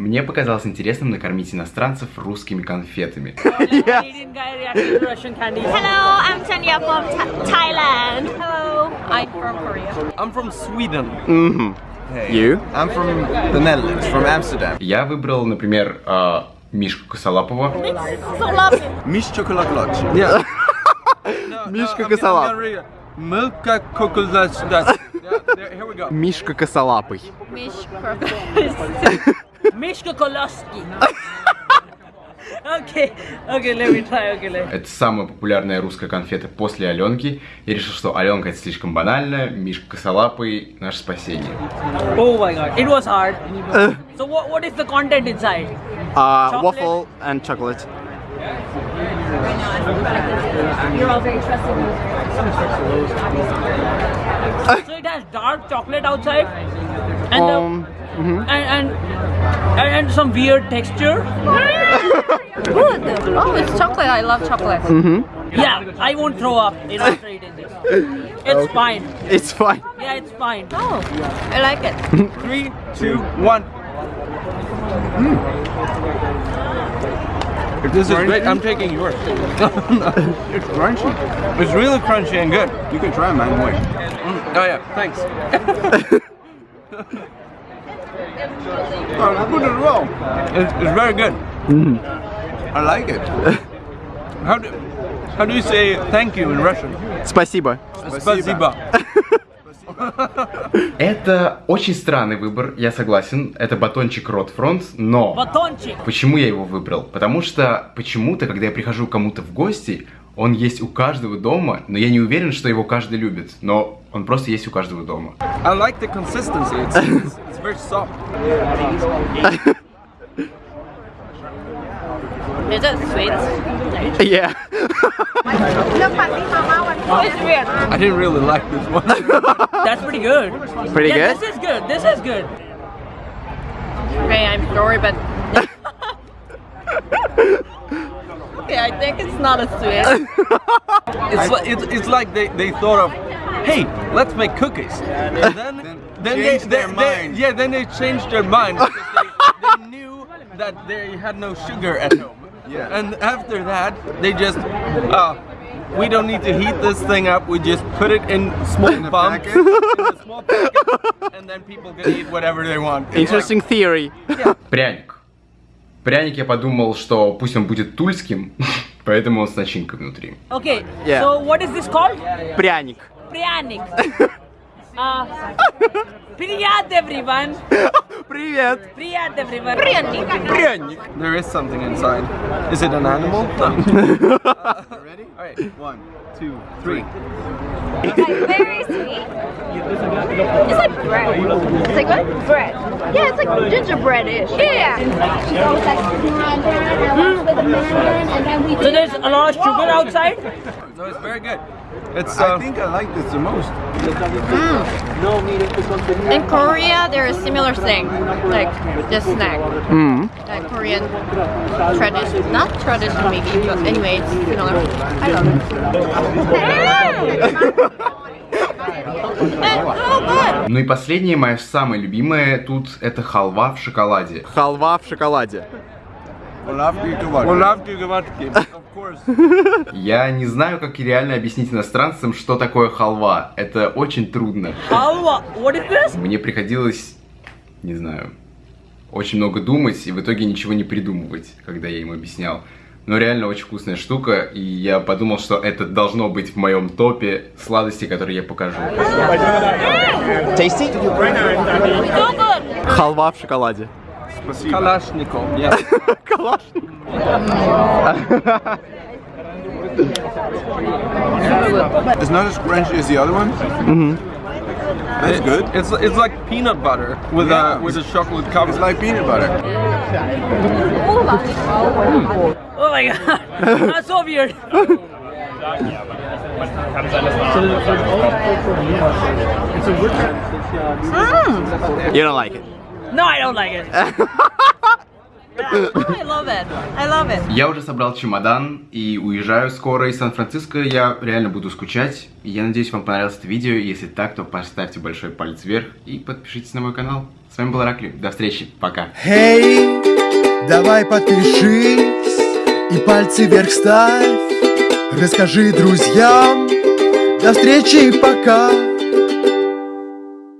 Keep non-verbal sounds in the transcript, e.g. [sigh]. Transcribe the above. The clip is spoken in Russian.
Мне показалось интересным накормить иностранцев русскими конфетами. Hello, I'm Tanya from Tha- Thailand. Hello, I'm from Korea. I'm from Sweden. You? I'm from the Netherlands, from Amsterdam. Я выбрал, например, а, Мишку Косолапова. Mish chocolate Yeah. Мишка Косолап. There, here we go. Мишка Koloski. okay, okay, let me try. Okay, let me. Это самая популярная русская конфета после Аленки. Я решил, что Аленка это слишком банально, Мишка Косолапый наше спасение. Oh my god, it was hard. so what, what is the content inside? Uh, Chocolate. waffle and chocolate. You're all very trusting. So it has dark chocolate outside, and the- Um, and, and and and some weird texture. Good. Oh, it's chocolate. I love chocolate. Mm-hmm. Yeah, I won't throw up you after eating this. It's fine. it's fine. Yeah, it's fine. Oh, I like it. [laughs] Three, two, one. If this is great, I'm taking yours. [laughs] It's crunchy. It's really crunchy and good. You can try mine, wait. Oh yeah, thanks. [laughs] Oh, it's good as well. It's, it's very good. I like it. [laughs] How do how do you say thank you in Russian? Спасибо. Спасибо. [laughs] Это очень странный выбор, я согласен. Это батончик Ротфронт, но... Batonchik. Почему я его выбрал? Потому что почему-то, когда я прихожу к кому-то в гости, он есть у каждого дома, но я не уверен, что его каждый любит. Но он просто есть у каждого дома. I like the consistency. It's very soft. [laughs] Is it sweet? [laughs] Yeah. It's weird. I didn't really like this one. [laughs] That's pretty good. Pretty yeah, good? This is good. This is good. Okay, I'm sorry, but. okay, I think it's not a sweet. It's like it's, it's like they, they thought of, hey, let's make cookies, and then [laughs] then, they, changed their they- they- mind. yeah, then they changed their mind because they, they knew that they had no sugar at home. Yeah. And after that, they just, uh, we don't need to heat this thing up. We just put it in small In [laughs] a bumps, packet? in a small packet, and then people can eat whatever they want. Interesting [laughs] theory. Пряник. Пряник я подумал, что пусть он будет тульским, поэтому он с начинкой внутри. Okay. Yeah. So what is this called? Пряник. Pryanik. uh, Priyat [laughs] everyone. Привет. Priyat everyone. Pryanik. There is something inside. Is it an animal? No. [laughs] Ready? All right. [laughs] One, two, three. It's like very sweet. It's like bread. It's like what? Bread. Yeah, it's like gingerbread-ish. Yeah. So there's a lot of sugar outside. No, it's very good. It's I uh, think I like this the most. In Korea, there is similar thing, like this snack. Like Korean tradition, not tradition maybe, but anyway, it's similar. I love it. so. Ну и последнее, мое самое любимое тут, это халва в шоколаде. Халва в шоколаде. [laughs] Я не знаю, как реально объяснить иностранцам, что такое халва. Это очень трудно. Halwa. What is this? Мне приходилось, не знаю, очень много думать и в итоге ничего не придумывать, когда я им объяснял. Но реально очень вкусная штука, и я подумал, что это должно быть в моем топе сладостей, которые я покажу. Tasty? Халва в шоколаде. Kalashnikov, yeah. Калашник. It's not as crunchy as the other one. Mm-hmm. That's good. It's it's like peanut butter with Yeah. a with a chocolate cover. It's like peanut butter. Oh my god. [laughs] That's so weird. You don't like it. No, I don't like it. [laughs] I love it. I love it. Я уже собрал чемодан и уезжаю скоро из Сан-Франциско. Я реально буду скучать. Я надеюсь, вам понравилось это видео. Если так, то поставьте большой палец вверх и подпишитесь на мой канал. С вами был Ракли. До встречи. Пока. Эй, давай подпишись и пальцы вверх ставь. Расскажи друзьям. До встречи, пока.